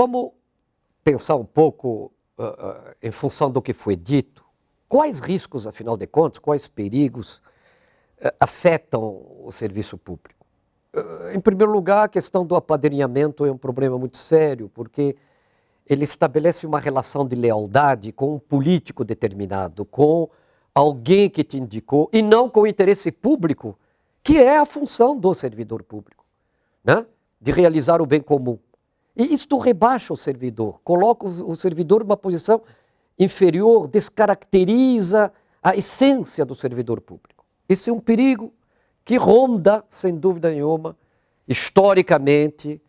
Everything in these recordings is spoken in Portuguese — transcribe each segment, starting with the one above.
Vamos pensar um pouco, uh, uh, em função do que foi dito, quais riscos, afinal de contas, quais perigos uh, afetam o serviço público? em primeiro lugar, a questão do apadrinhamento é um problema muito sério, porque ele estabelece uma relação de lealdade com um político determinado, com alguém que te indicou, e não com o interesse público, que é a função do servidor público, né? de realizar o bem comum. E isto rebaixa o servidor, coloca o servidor numa posição inferior, descaracteriza a essência do servidor público. Esse é um perigo que ronda, sem dúvida nenhuma, historicamente,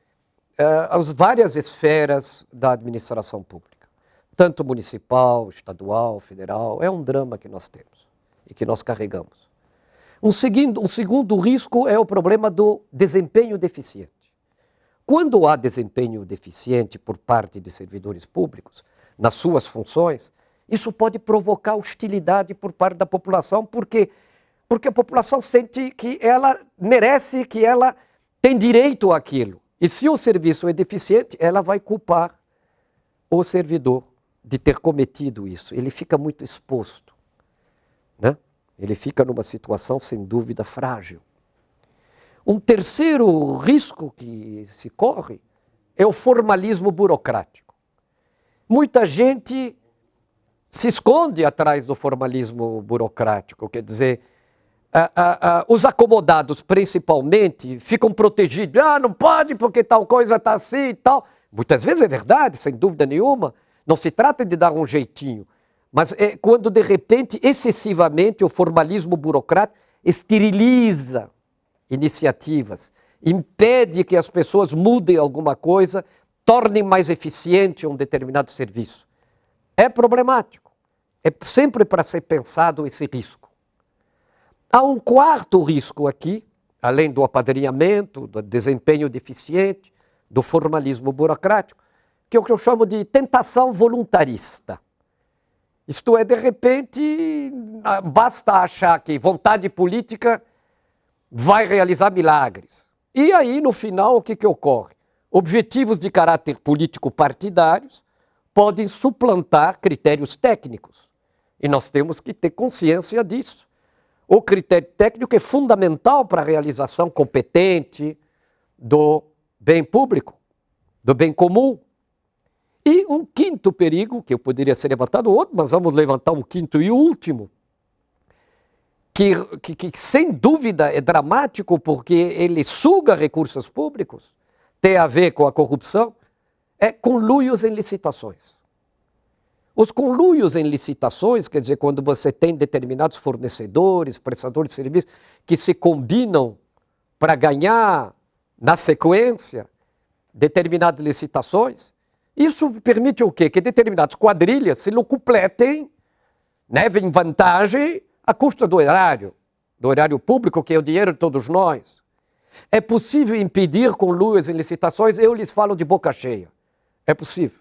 uh, as várias esferas da administração pública, tanto municipal, estadual, federal. É um drama que nós temos e que nós carregamos. Um segundo, um segundo risco é o problema do desempenho deficiente. Quando há desempenho deficiente por parte de servidores públicos nas suas funções, isso pode provocar hostilidade por parte da população, porque porque a população sente que ela merece, que ela tem direito àquilo. E se o serviço é deficiente, ela vai culpar o servidor de ter cometido isso. Ele fica muito exposto. Né? Ele fica numa situação, sem dúvida, frágil. Um terceiro risco que se corre é o formalismo burocrático. Muita gente se esconde atrás do formalismo burocrático, quer dizer, os acomodados, principalmente, ficam protegidos. Ah, não pode porque tal coisa está assim e tal. Muitas vezes é verdade, sem dúvida nenhuma. Não se trata de dar um jeitinho. Mas é quando, de repente, excessivamente, o formalismo burocrático esteriliza iniciativas, impede que as pessoas mudem alguma coisa, tornem mais eficiente um determinado serviço. É problemático. É sempre para ser pensado esse risco. Há um quarto risco aqui, além do apadrinhamento, do desempenho deficiente, do formalismo burocrático, que é o que eu chamo de tentação voluntarista. Isto é, de repente, basta achar que vontade política vai realizar milagres. E aí, no final, o que, que ocorre? Objetivos de caráter político partidários podem suplantar critérios técnicos. E nós temos que ter consciência disso. O critério técnico é fundamental para a realização competente do bem público, do bem comum. E um quinto perigo, que eu poderia ser levantado outro, mas vamos levantar um quinto e último, que, que, que, sem dúvida é dramático porque ele suga recursos públicos, tem a ver com a corrupção, é conluios em licitações. Os conluios em licitações, quer dizer, quando você tem determinados fornecedores, prestadores de serviços, que se combinam para ganhar na sequência determinadas licitações, isso permite o quê? Que determinadas quadrilhas se locupletem, né, vantagem a custa do erário, do erário público, que é o dinheiro de todos nós. É possível impedir com luas licitações? Eu lhes falo de boca cheia. É possível.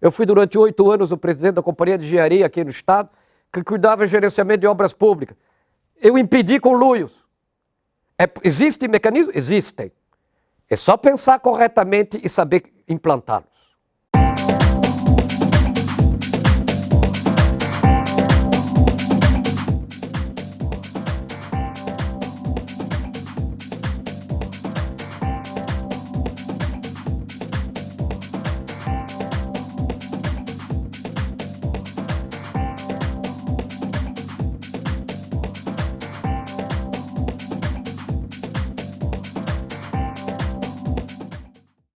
Eu fui durante oito anos o presidente da Companhia de Engenharia aqui no Estado, que cuidava de gerenciamento de obras públicas. Eu impedi com luios. É, existem mecanismos? Existem. É só pensar corretamente e saber implantá-los.